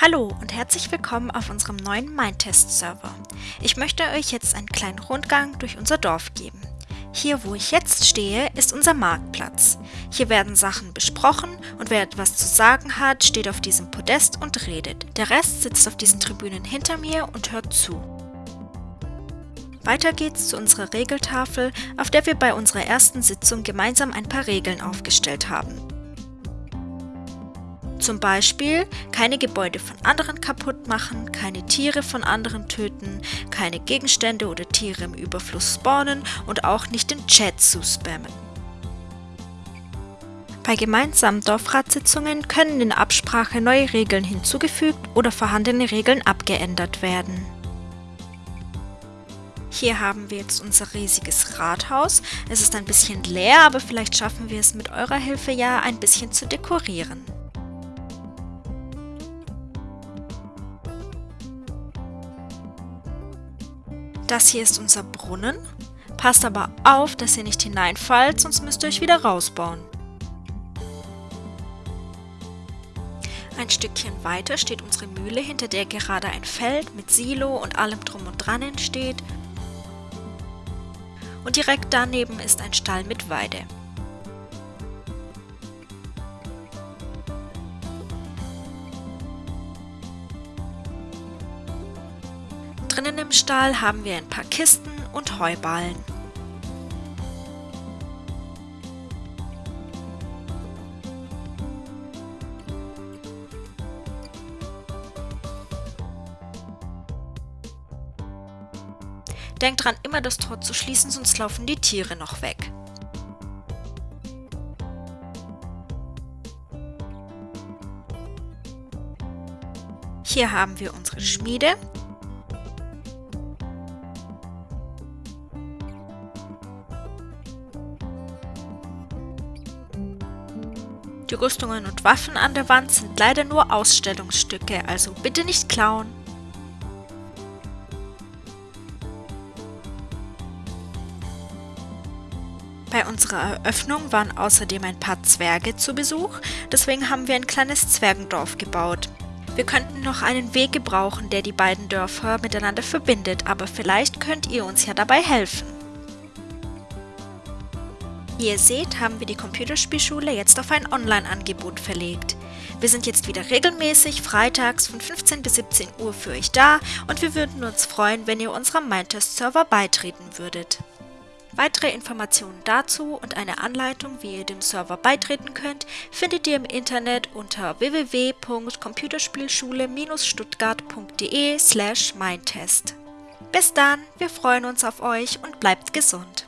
Hallo und herzlich willkommen auf unserem neuen Mindtest-Server. Ich möchte euch jetzt einen kleinen Rundgang durch unser Dorf geben. Hier, wo ich jetzt stehe, ist unser Marktplatz. Hier werden Sachen besprochen und wer etwas zu sagen hat, steht auf diesem Podest und redet. Der Rest sitzt auf diesen Tribünen hinter mir und hört zu. Weiter geht's zu unserer Regeltafel, auf der wir bei unserer ersten Sitzung gemeinsam ein paar Regeln aufgestellt haben. Zum Beispiel keine Gebäude von anderen kaputt machen, keine Tiere von anderen töten, keine Gegenstände oder Tiere im Überfluss spawnen und auch nicht den Chat zu spammen. Bei gemeinsamen Dorfratssitzungen können in Absprache neue Regeln hinzugefügt oder vorhandene Regeln abgeändert werden. Hier haben wir jetzt unser riesiges Rathaus. Es ist ein bisschen leer, aber vielleicht schaffen wir es mit eurer Hilfe ja ein bisschen zu dekorieren. Das hier ist unser Brunnen. Passt aber auf, dass ihr nicht hineinfallt, sonst müsst ihr euch wieder rausbauen. Ein Stückchen weiter steht unsere Mühle, hinter der gerade ein Feld mit Silo und allem drum und dran entsteht. Und direkt daneben ist ein Stall mit Weide. Drinnen im Stall haben wir ein paar Kisten und Heuballen. Denkt dran, immer das Tor zu schließen, sonst laufen die Tiere noch weg. Hier haben wir unsere Schmiede, Die Rüstungen und Waffen an der Wand sind leider nur Ausstellungsstücke, also bitte nicht klauen. Bei unserer Eröffnung waren außerdem ein paar Zwerge zu Besuch, deswegen haben wir ein kleines Zwergendorf gebaut. Wir könnten noch einen Weg gebrauchen, der die beiden Dörfer miteinander verbindet, aber vielleicht könnt ihr uns ja dabei helfen. Wie ihr seht, haben wir die Computerspielschule jetzt auf ein Online-Angebot verlegt. Wir sind jetzt wieder regelmäßig freitags von 15 bis 17 Uhr für euch da und wir würden uns freuen, wenn ihr unserem Mindtest-Server beitreten würdet. Weitere Informationen dazu und eine Anleitung, wie ihr dem Server beitreten könnt, findet ihr im Internet unter www.computerspielschule-stuttgart.de slash mindtest. Bis dann, wir freuen uns auf euch und bleibt gesund!